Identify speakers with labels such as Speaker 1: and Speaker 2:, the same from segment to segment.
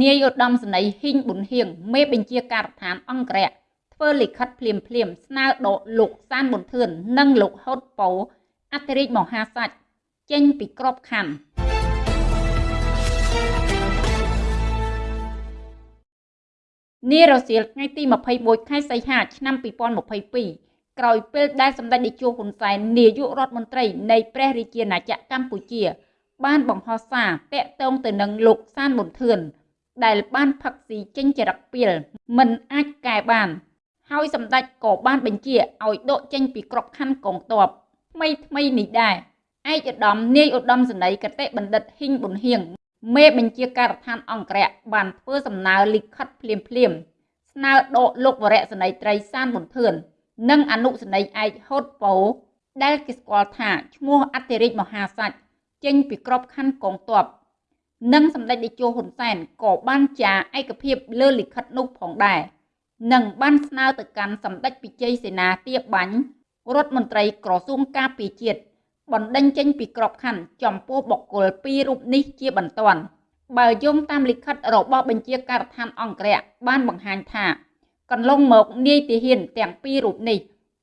Speaker 1: នាយឧត្តមសេនីយ៍ហ៊ីងប៊ុនហៀងមេបញ្ជាការដ្ឋានអង្គរៈធ្វើលិខិតភ្លាមភ្លាមស្នើដកលោកសានប៊ុនធឿននិងលោកហុតប៉ូអធិរាជមហាសាច់ចេញពីក្របខ័ណ្ឌនារសៀលថ្ងៃទី21ខែសីហាឆ្នាំ2022ក្រោយពេលដែលសម្ដេចនាយកហ៊ុនសែននាយករដ្ឋមន្ត្រីនៃព្រះរាជាណាចក្រកម្ពុជា បានបង្ហោះសារតាក់ទងទៅនឹងលោកសានប៊ុនធឿន ដែលបានផឹកស៊ីចេញចរិតពីលមិនអាចកែបាន ហើយសម្ដេចក៏បានបញ្ជាឲ្យដកចេញពីក្របខ័ណ្ឌកងទ័ពថ្មីថ្មីនេះដែរឯកឧត្តមនាយឧត្តមសេនីយកតេបណ្ឌិតហ៊ីងប៊ុនហៀងមេបញ្ជាការដ្ឋានអង្គរៈបានធ្វើសំណើលិខិតភ្លាមភ្លាមស្នើដកលោកវរៈសេនីយ៍ត្រីសានប៊ុនធឿននិងអនុសេនីយ៍ឯកហូតប៉ូដែលគេស្គាល់ថាឈ្មោះអធិរាជមហាសាច់ចេញពីក្របខ័ណ្ឌកងទ័ព និងសម្ដេចតេជោហ៊ុនសែនក៏បានចាឯកភាពលើលិខិតនោះផងដែរនិងបានស្នើទៅកាន់សម្ដេចពិជ័យសេនាទាបាញ់រដ្ឋមន្ត្រីក្រសួងការពារជាតិបណ្ដេញចេញពីក្របខ័ណ្ឌចំពោះបុគ្គលពីររូបនេះជាបន្ទាន់បើយោងតាមលិខិតរបស់បញ្ជាការដ្ឋានអង្គរៈបានបង្ហាញថា កន្លងមកនាយទាហានទាំងពីររូបនេះ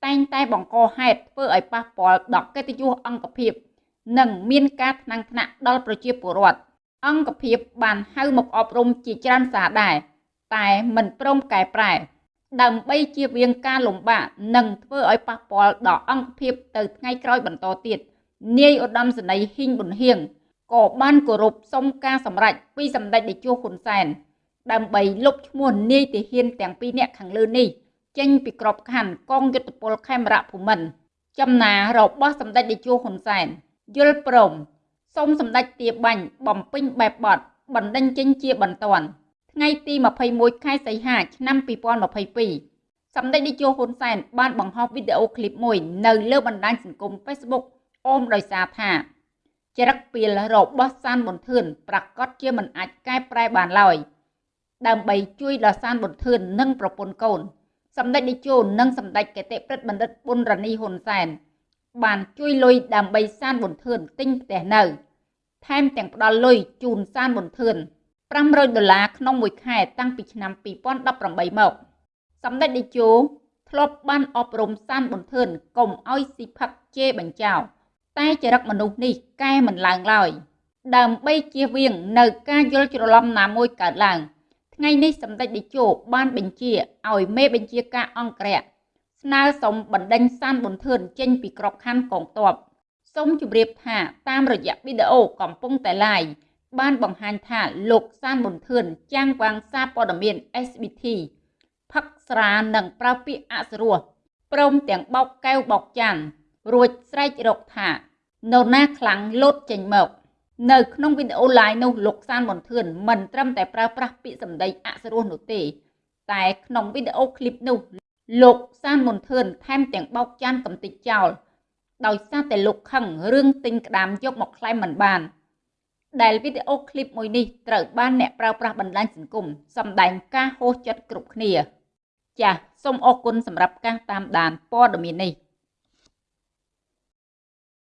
Speaker 1: តែងតែបង្កហេតុធ្វើឲ្យប៉ះពាល់ដល់កិត្តិយសអង្គភាព និងមានការថ្នាំងថ្នាក់ដល់ប្រជាពលរដ្ឋ អង្គភាពបានហៅមកអប់រំជាច្រើនសារដែរតែមិនព្រមកែប្រែ ដើម្បីជៀសវាងការលំបាកនិងធ្វើឲ្យប៉ះពាល់ដល់អង្គភាពទៅថ្ងៃក្រោយបន្តទៀតនាយឧត្តមសេនីយ៍ហ៊ីងប៊ុនហៀងក៏បានគោរពសុំការសម្រេចពីសម្ដេចតេជោហ៊ុនសែនដើម្បីលុបឈ្មោះនាយទាហានទាំងពីរនាក់ខាងលើនេះចេញពីក្របខ័ណ្ឌកងយុទ្ធពលខេមរៈភូមិន្ទចំណារបស់សម្ដេចតេជោហ៊ុនសែនយល់ព្រម សូមសម្ដេចទាបាញ់បំពេញបែបបទបណ្ដេញចេញជាបន្ទាន់ថ្ងៃទី21ខែសីហាឆ្នាំ2022សម្ដេចនាយកហ៊ុនសែនបានបង្ហោះវីដេអូឃ្លីបមួយនៅលើបណ្ដាញសង្គម Facebook អូមដោយសារថាចរិតពីលរបស់សានប៊ុនធឿនប្រកាសជាមិនអាចកែប្រែបានឡើយដើម្បីជួយដល់សានប៊ុនធឿននិងប្រពន្ធកូនសម្ដេចនាយកនិងសម្ដេចកេតិព្រឹទ្ធបណ្ឌិតប៊ុនរ៉ានីហ៊ុនសែន បានជួយលុយដើម្បីសានប៊ុនធឿនទិញផ្ទះនៅថែមទាំងផ្ដល់លុយជូនសានប៊ុនធឿន500ដុល្លារក្នុងមួយខែតាំងពីឆ្នាំ2018មកសម្ដេចតេជោធ្លាប់បានអប់រំសានប៊ុនធឿនកុំឲ្យស៊ីផឹកជេរបញ្ចោតែចរិតមនុស្សនេះកែមិនឡើងឡើយដើម្បីជៀសវាងនៅការយល់ច្រឡំណាមួយកើតឡើងថ្ងៃនេះសម្ដេចតេជោបានបញ្ជាឲ្យមេបញ្ជាការអង្គរៈ ស្នើសុំបណ្ដេញសានប៊ុនធឿនចេញពីក្របខ័ណ្ឌកងទ័ពសូមជម្រាបថាតាមរយៈវីដេអូកំពុងតែ live បានបង្ហាញថាលោកសានប៊ុនធឿនចាំងវាងសារព័ត៌មាន SBT ផឹកស្រានិងប្រើពាក្យអសរោះព្រមទាំងបោកកែវបោកចានរួចស្រែករកថានរណាខ្លាំងលោតចេញមកនៅក្នុងវីដេអូ live នោះលោកសានប៊ុនធឿនមិនត្រឹមតែប្រើប្រាស់ពាក្យសម្ដីអសរោះនោះទេ តែក្នុងវីដេអូឃ្លីបនោះ លោកសានមុនធឿនថែមទាំងបោកចានកំតិចចោលដោយសារតែលោកខឹងរឿងទិញក្តាមយកមកក្លែងមិនបាន ដែលវីដេអូឃ្លីបមួយនេះត្រូវបានអ្នកប្រើប្រាស់បណ្ដាញសង្គមសម្ដែងការហួសចិត្តគ្រប់គ្នា ចាសសូមអរគុណសម្រាប់ការតាមដានព័ត៌មាននេះ